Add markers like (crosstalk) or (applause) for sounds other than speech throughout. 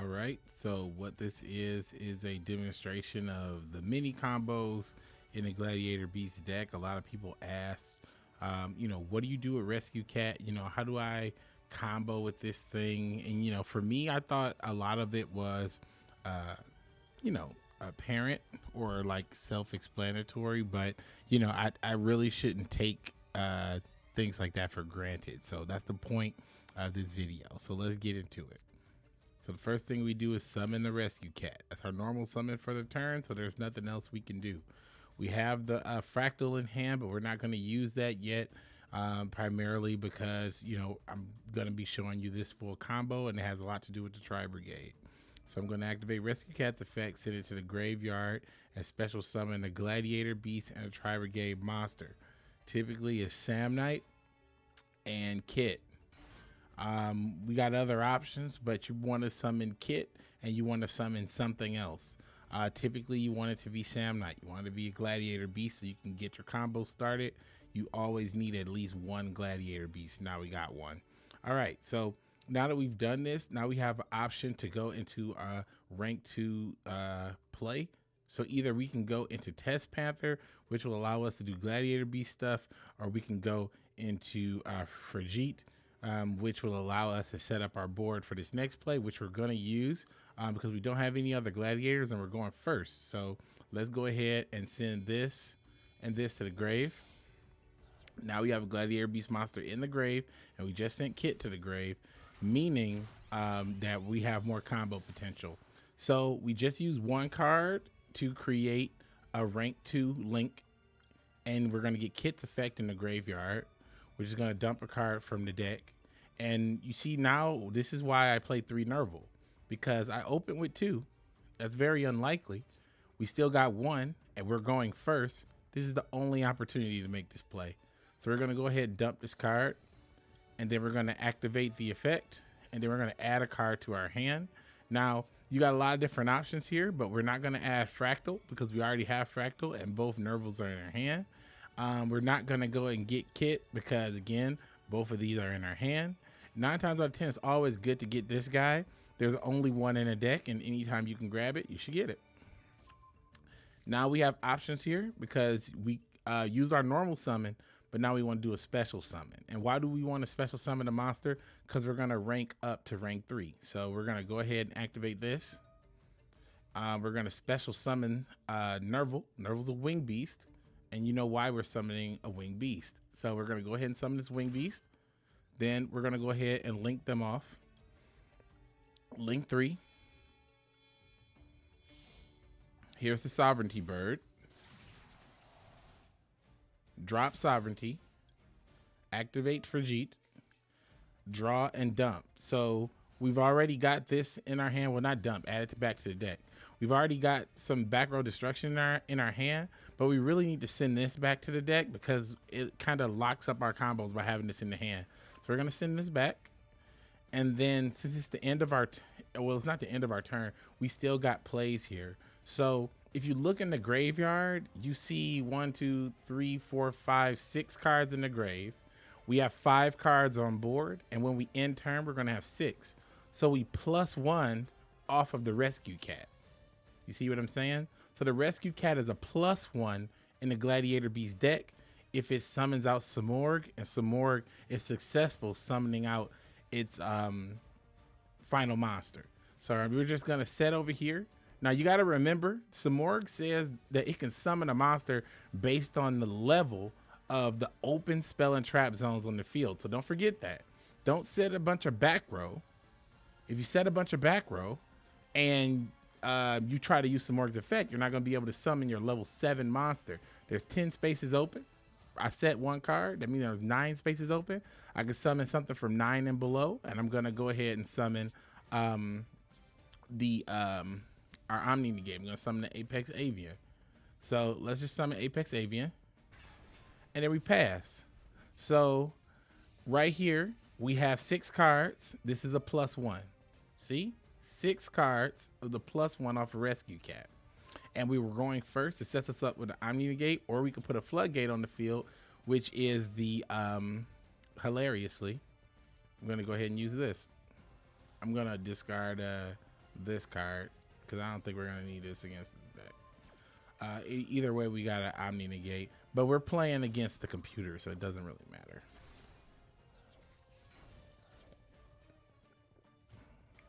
All right, so what this is is a demonstration of the mini combos in the Gladiator Beast deck. A lot of people ask, um, you know, what do you do with Rescue Cat? You know, how do I combo with this thing? And you know, for me, I thought a lot of it was, uh, you know, apparent or like self-explanatory, but you know, I I really shouldn't take uh, things like that for granted. So that's the point of this video. So let's get into it. So the first thing we do is summon the rescue cat. That's our normal summon for the turn, so there's nothing else we can do. We have the uh, fractal in hand, but we're not going to use that yet, um, primarily because, you know, I'm going to be showing you this full combo, and it has a lot to do with the Tri Brigade. So I'm going to activate Rescue Cat's effect, send it to the graveyard, and special summon a Gladiator Beast and a Tri Brigade monster. Typically, it's Samnite and Kit. Um, we got other options, but you want to summon Kit and you want to summon something else. Uh, typically, you want it to be Samnite. You want it to be a Gladiator Beast so you can get your combo started. You always need at least one Gladiator Beast. Now we got one. All right, so now that we've done this, now we have an option to go into a rank two uh, play. So either we can go into Test Panther, which will allow us to do Gladiator Beast stuff, or we can go into uh, um, which will allow us to set up our board for this next play, which we're going to use um, because we don't have any other gladiators and we're going first. So let's go ahead and send this and this to the grave. Now we have a gladiator beast monster in the grave and we just sent Kit to the grave, meaning um, that we have more combo potential. So we just use one card to create a rank two link and we're going to get Kit's effect in the graveyard. We're just going to dump a card from the deck. And you see now, this is why I play three Nerval. Because I open with two. That's very unlikely. We still got one, and we're going first. This is the only opportunity to make this play. So we're going to go ahead and dump this card. And then we're going to activate the effect. And then we're going to add a card to our hand. Now, you got a lot of different options here, but we're not going to add Fractal because we already have Fractal and both Nervals are in our hand. Um, we're not to go and get Kit because, again, both of these are in our hand. Nine times out of 10, it's always good to get this guy. There's only one in a deck, and anytime you can grab it, you should get it. Now we have options here because we uh, used our normal summon, but now we want to do a special summon. And why do we want a special summon a monster? Because we're going to rank up to rank three. So we're going to go ahead and activate this. Uh, we're going to special summon uh, Nerval. Nerval's a wing beast and you know why we're summoning a winged beast. So we're going to go ahead and summon this winged beast. Then we're going to go ahead and link them off. Link three. Here's the sovereignty bird. Drop sovereignty. Activate Ferrijit. Draw and dump. So we've already got this in our hand. Well, not dump. Add it back to the deck. We've already got some back row destruction in our in our hand, but we really need to send this back to the deck because it kind of locks up our combos by having this in the hand. So we're gonna send this back, and then since it's the end of our well, it's not the end of our turn. We still got plays here. So if you look in the graveyard, you see one, two, three, four, five, six cards in the grave. We have five cards on board, and when we end turn, we're gonna have six. So we plus one off of the rescue cat. You see what I'm saying? So the Rescue Cat is a plus one in the Gladiator Beast deck if it summons out Simorgh and Simorgh is successful summoning out its um, final monster. So we're just gonna set over here. Now you gotta remember, Simorgh says that it can summon a monster based on the level of the open spell and trap zones on the field. So don't forget that. Don't set a bunch of back row. If you set a bunch of back row and uh, you try to use some Simorgh's effect, you're not going to be able to summon your level seven monster. There's 10 spaces open. I set one card. That means there's nine spaces open. I can summon something from nine and below, and I'm going to go ahead and summon um, the um, our Omni game. I'm going to summon the Apex Avian. So let's just summon Apex Avian. And then we pass. So right here, we have six cards. This is a plus one. See? Six cards of the plus one off rescue cat. And we were going first. It sets us up with an Omni Negate, or we could put a floodgate on the field, which is the um hilariously. I'm gonna go ahead and use this. I'm gonna discard uh this card because I don't think we're gonna need this against this deck. Uh, either way, we got an Omni Negate, but we're playing against the computer, so it doesn't really matter.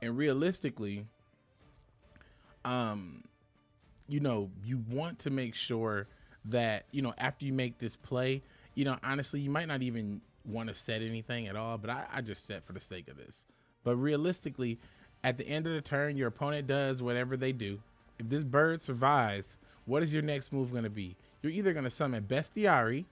And realistically, um, you know, you want to make sure that you know after you make this play, you know, honestly, you might not even want to set anything at all, but I, I just set for the sake of this. But realistically, at the end of the turn, your opponent does whatever they do. If this bird survives, what is your next move going to be? You're either going to summon Bestiari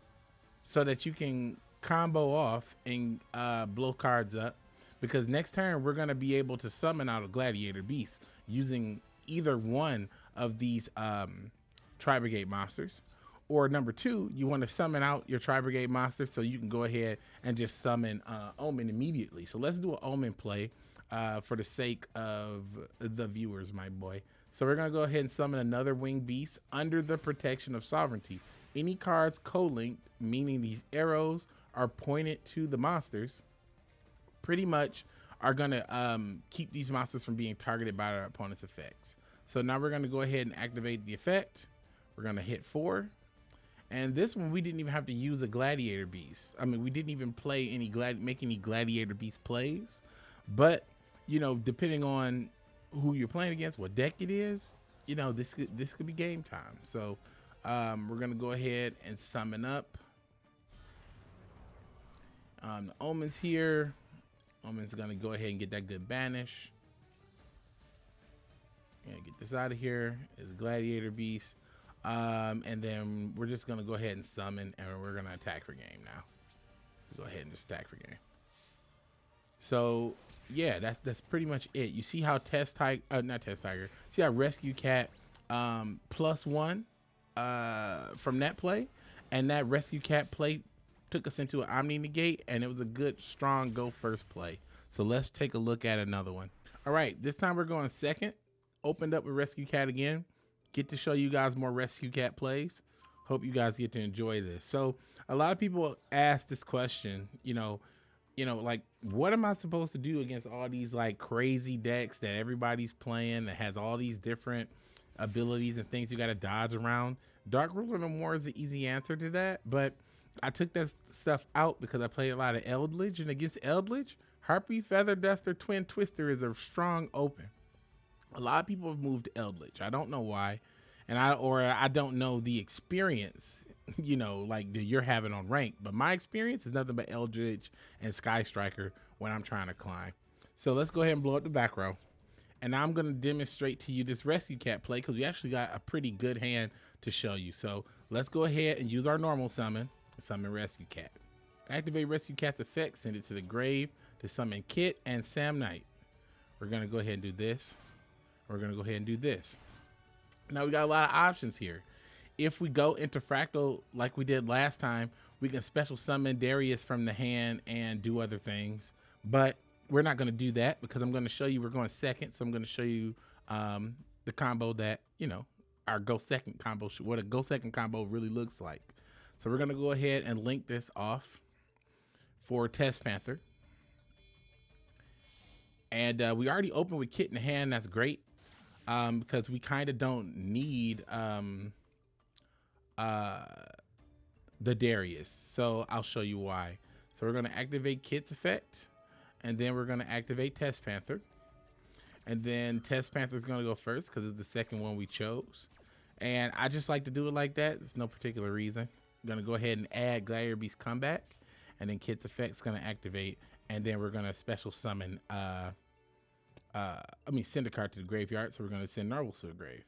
so that you can combo off and uh, blow cards up. Because next turn, we're going to be able to summon out a Gladiator Beast using either one of these um, Tri Brigade monsters. Or number two, you want to summon out your Tri Brigade monster so you can go ahead and just summon uh, Omen immediately. So let's do an Omen play uh, for the sake of the viewers, my boy. So we're going to go ahead and summon another Winged Beast under the protection of Sovereignty. Any cards co-linked, meaning these arrows are pointed to the monsters, pretty much are to um, keep these monsters from being targeted by our opponent's effects. So now we're to go ahead and activate the effect. We're to hit four. And this one, we didn't even have to use a gladiator beast. I mean, we didn't even play any glad, make any gladiator beast plays. But, you know, depending on who you're playing against, what deck it is, you know, this could, this could be game time. So um, we're to go ahead and summon up. Um, the Omen's here. Omen's to go ahead and get that good banish. Yeah, get this out of here. Is Gladiator Beast. Um, and then we're just gonna go ahead and summon, and we're gonna attack for game now. So go ahead and just attack for game. So yeah, that's that's pretty much it. You see how Test Tiger, uh, not Test Tiger, see how Rescue Cat um, plus one uh, from that play, and that Rescue Cat play took us into an Omni Negate, and it was a good, strong go first play. So let's take a look at another one. All right, this time we're going second. Opened up with Rescue Cat again get to show you guys more rescue cat plays. Hope you guys get to enjoy this. So a lot of people ask this question, you know, you know, like what am I supposed to do against all these like crazy decks that everybody's playing that has all these different abilities and things you got to dodge around? Dark Ruler No More is the easy answer to that, but I took that stuff out because I played a lot of Eldritch, and against Eldritch, Harpy Feather Duster Twin Twister is a strong open a lot of people have moved to Eldritch. I don't know why, and I or I don't know the experience, (laughs) you know, like that you're having on rank. But my experience is nothing but Eldritch and Sky Striker when I'm trying to climb. So let's go ahead and blow up the back row. And I'm going to demonstrate to you this Rescue Cat play because we actually got a pretty good hand to show you. So let's go ahead and use our normal summon, summon Rescue Cat. Activate Rescue Cat's effect, send it to the grave to summon Kit and Samnite. We're to go ahead and do this. We're to go ahead and do this. Now we got a lot of options here. If we go into Fractal like we did last time, we can special summon Darius from the hand and do other things. But we're not to do that because I'm to show you we're going second. So I'm to show you um, the combo that, you know, our go second combo, what a go second combo really looks like. So we're going to go ahead and link this off for Test Panther. And uh, we already opened with Kit in hand. That's great um, because we kind of don't need um, uh, the Darius. So I'll show you why. So we're going to activate Kit's effect, and then we're going to activate Test Panther. And then Test Panther is going to go first because it's the second one we chose. And I just like to do it like that. There's no particular reason. To go ahead and add Gladiator Beast Comeback. And then Kit's Effect's to activate. And then we're to special summon uh, uh, I mean, send a card to the graveyard. So we're going to send Nervals to the grave.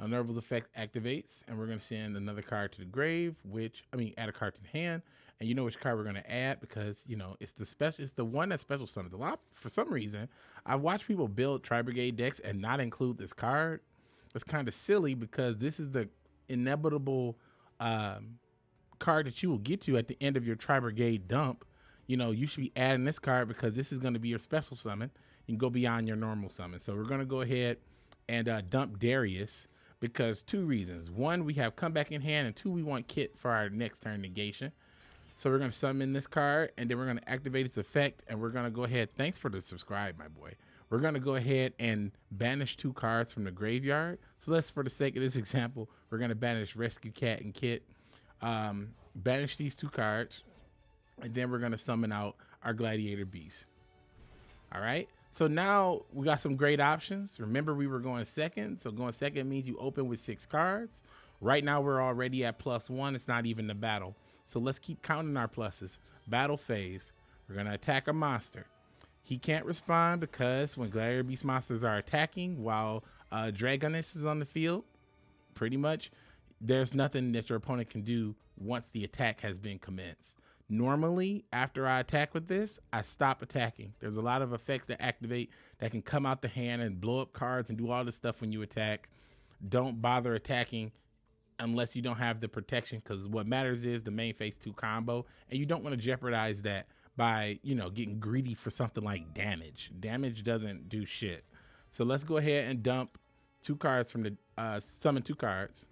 Now, effect activates, and we're going to send another card to the grave, which, I mean, add a card to the hand. And you know which card we're going to add because, you know, it's the special, it's the one that special summons. A lot, for some reason, I've watched people build Tri Brigade decks and not include this card. It's kind of silly because this is the inevitable um, card that you will get to at the end of your Tri Brigade dump. You know, you should be adding this card because this is going to be your special summon and go beyond your normal summon. So we're going to go ahead and uh, dump Darius because two reasons. One, we have comeback in hand, and two, we want Kit for our next turn negation. So we're going to summon this card, and then we're going to activate its effect, and we're going to go ahead. Thanks for the subscribe, my boy. we're going to go ahead and banish two cards from the graveyard. So let's, for the sake of this (laughs) example, we're going to banish Rescue Cat and Kit. Um, banish these two cards, and then we're to summon out our Gladiator Beast. All right. So now we got some great options. Remember, we were going second. So going second means you open with six cards. Right now, we're already at plus one. It's not even the battle. So let's keep counting our pluses. Battle phase. We're going to attack a monster. He can't respond because when Gladiator Beast monsters are attacking while uh, Dragoness is on the field, pretty much, there's nothing that your opponent can do once the attack has been commenced. Normally, after I attack with this, I stop attacking. There's a lot of effects that activate that can come out the hand and blow up cards and do all this stuff when you attack. Don't bother attacking unless you don't have the protection because what matters is the main phase two combo and you don't want to jeopardize that by, you know, getting greedy for something like damage. Damage doesn't do shit. So let's go ahead and dump two cards from the, uh, summon two cards.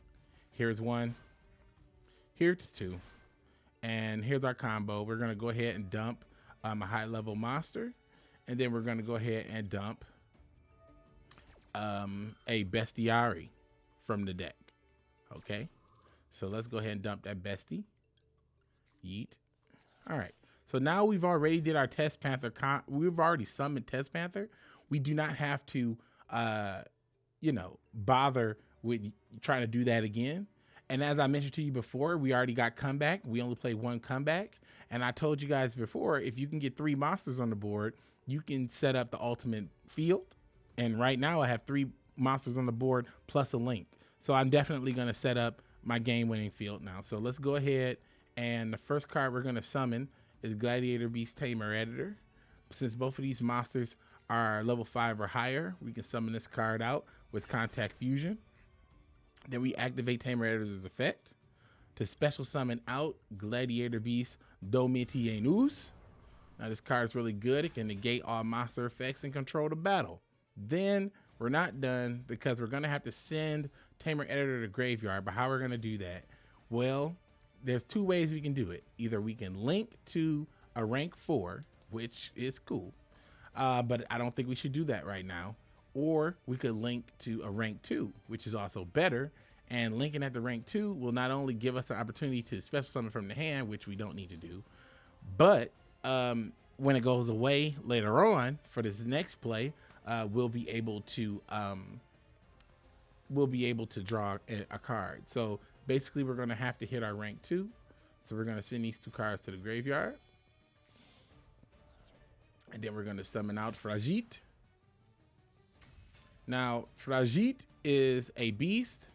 Here's one. Here's two. And here's our combo. We're going to go ahead and dump um, a high level monster. And then we're going to go ahead and dump um, a Bestiari from the deck. Okay. So let's go ahead and dump that bestie. Yeet. All right. So now we've already did our Test Panther. Con- we've already summoned Test Panther. We do not have to, uh, you know, bother with trying to do that again. And as I mentioned to you before, we already got comeback. We only play one comeback. And I told you guys before, if you can get three monsters on the board, you can set up the ultimate field. And right now I have three monsters on the board plus a link. So I'm definitely going to set up my game winning field now. So let's go ahead. And the first card we're going to summon is Gladiator Beast Tamer Editor. Since both of these monsters are level 5 or higher, we can summon this card out with Contact Fusion. Then we activate Tamer Editor's effect to special summon out Gladiator Beast Domitianus. Now this card is really good. It can negate all monster effects and control the battle. Then we're not done because we're going to have to send Tamer Editor to graveyard. But how we're going to do that? Well, there's two ways we can do it. Either we can link to a rank four, which is cool, uh, but I don't think we should do that right now. Or we could link to a rank two, which is also better. And linking at the rank two will not only give us the opportunity to special summon from the hand, which we don't need to do, but um, when it goes away later on for this next play, uh, we'll be able to um, we'll be able to draw a, a card. So basically we're going to have to hit our rank two. So we're going to send these two cards to the graveyard. And then we're going to summon out Ferrijit. Now, Ferrijit is a beast.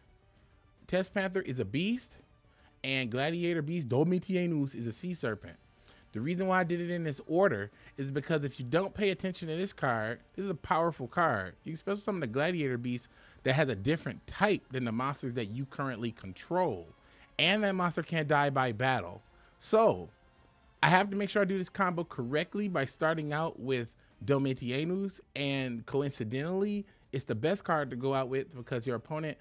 Test Panther is a beast. And Gladiator Beast Domitianus is a sea serpent. The reason why I did it in this order is because if you don't pay attention to this card, this is a powerful card. You can special summon the Gladiator Beast that has a different type than the monsters that you currently control. And that monster can't die by battle. So I have to make sure I do this combo correctly by starting out with Domitianus. And coincidentally, it's the best card to go out with because your opponent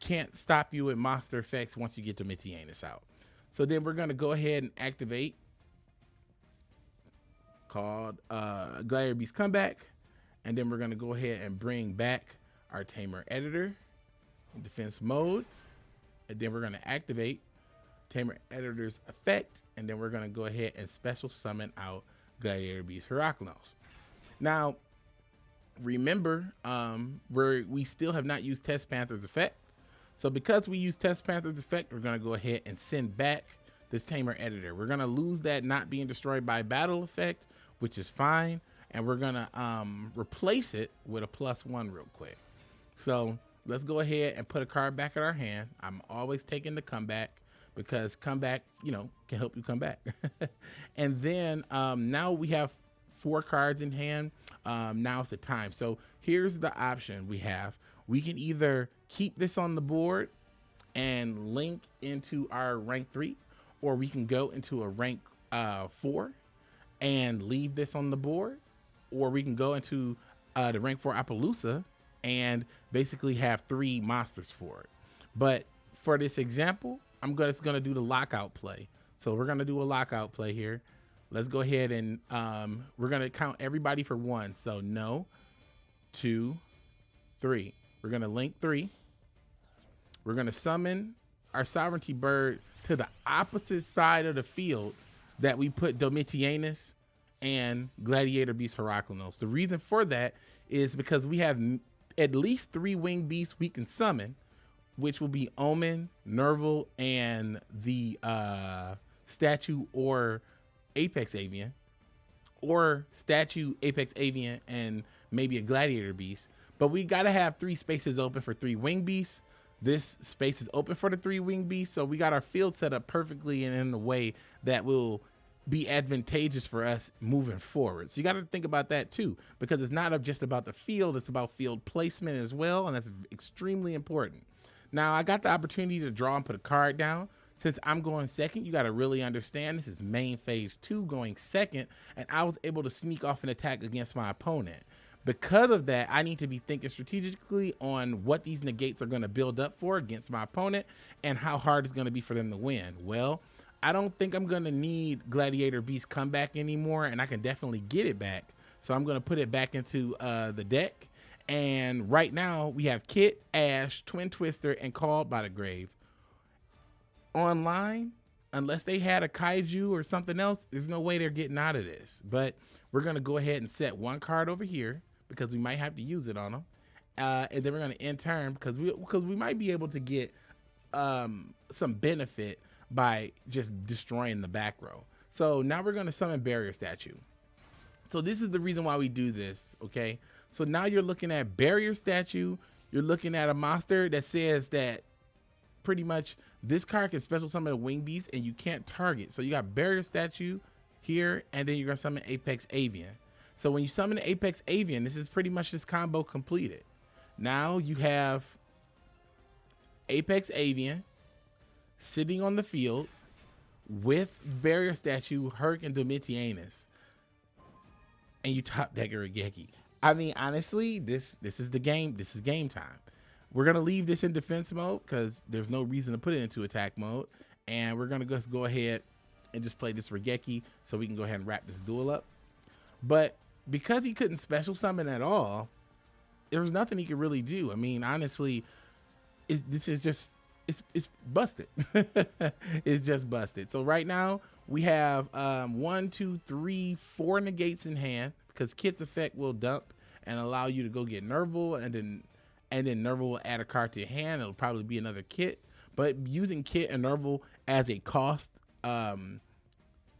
can't stop you with monster effects once you get to Domitianus out. So then we're going to go ahead and activate called uh, Gladiator Beast Comeback. And then we're going to go ahead and bring back our Tamer Editor in defense mode. And then we're going to activate Tamer Editor's effect. And then we're going to go ahead and special summon out Gladiator Beast Heraclinos. Now, remember, um, we're, we still have not used Test Panther's effect. So because we use Test Panther's effect, we're going to go ahead and send back this Tamer Editor. We're going to lose that not being destroyed by battle effect, which is fine. And we're going to um, replace it with a plus one real quick. So let's go ahead and put a card back in our hand. I'm always taking the comeback because comeback, you know, can help you come back. (laughs) and then um, now we have four cards in hand. Um, now it's the time. So here's the option we have. We can either keep this on the board and link into our rank three, or we can go into a rank uh, four and leave this on the board, or we can go into uh, the rank four Apollousa and basically have three monsters for it. But for this example, I'm just going to do the lockout play. So we're going to do a lockout play here. Let's go ahead and um, we're going to count everybody for one. So no, two, three. We're gonna link three. We're gonna summon our sovereignty bird to the opposite side of the field that we put Domitianus and Gladiator Beast Heraclinos. The reason for that is because we have at least three winged beasts we can summon, which will be Omen, Nerval, and the uh, statue or Apex Avian, or statue Apex Avian and maybe a Gladiator Beast. But we got to have three spaces open for three wing beasts. This space is open for the three wing beasts, so we got our field set up perfectly and in a way that will be advantageous for us moving forward. So you got to think about that too, because it's not just about the field, it's about field placement as well, and that's extremely important. Now, I got the opportunity to draw and put a card down. Since I'm going second, you got to really understand this is main phase two going second, and I was able to sneak off an attack against my opponent. Because of that, I need to be thinking strategically on what these negates are going to build up for against my opponent and how hard it's going to be for them to win. Well, I don't think I'm going to need Gladiator Beast comeback anymore, and I can definitely get it back. So I'm going to put it back into uh, the deck. And right now we have Kit, Ash, Twin Twister, and Called by the Grave. Online, unless they had a kaiju or something else, there's no way they're getting out of this. But we're going to go ahead and set one card over here because we might have to use it on them. Uh, and then we're going to end turn because we because we might be able to get um, some benefit by just destroying the back row. So now we're going to summon barrier statue. So this is the reason why we do this, okay? So now you're looking at barrier statue. You're looking at a monster that says that pretty much this card can special summon a wing beast and you can't target. So you got barrier statue here, and then you're gonna summon Apex Avian. So when you summon Apex Avian, this is pretty much this combo completed. Now you have Apex Avian, sitting on the field with barrier statue Herc and Domitianus, and you top deck Raigeki. I mean, honestly, this this is the game. This is game time. We're gonna leave this in defense mode because there's no reason to put it into attack mode, and we're gonna go ahead and just play this Raigeki so we can go ahead and wrap this duel up. But because he couldn't special summon at all, there was nothing he could really do. I mean, honestly, this is just it's it's busted. (laughs) it's just busted. So right now we have um, one, two, three, four negates in hand because Kit's effect will dump and allow you to go get Nerval and then and then Nerval will add a card to your hand. It'll probably be another Kit. But using Kit and Nerval as a cost, um,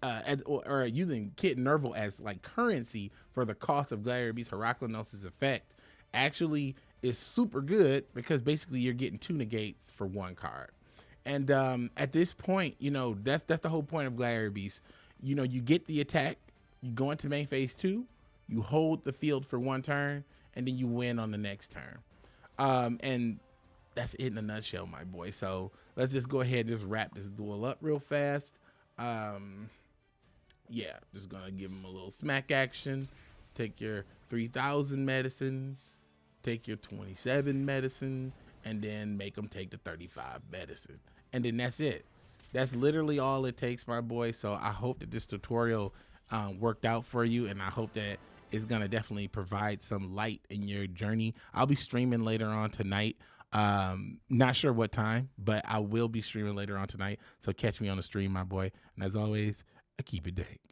uh, as, or, or, using Kit and Nerval as like currency for the cost of Gladiator Beast Heraclinos' effect actually is super good because basically you're getting two negates for one card. And um, at this point, you know, that's that's the whole point of Gladiator Beast. You know, you get the attack, you go into main phase two, you hold the field for one turn, and then you win on the next turn. Um, and that's it in a nutshell, my boy. So let's just go ahead and just wrap this duel up real fast. Um, yeah, just gonna give him a little smack action. Take your 3000 medicine, take your 27 medicine and then make him take the 35 medicine. And then that's it. That's literally all it takes, my boy. So I hope that this tutorial um, worked out for you. And I hope that it's going to definitely provide some light in your journey. I'll be streaming later on tonight. Um, not sure what time, but I will be streaming later on tonight. So catch me on the stream, my boy. And as always, I keep it dank.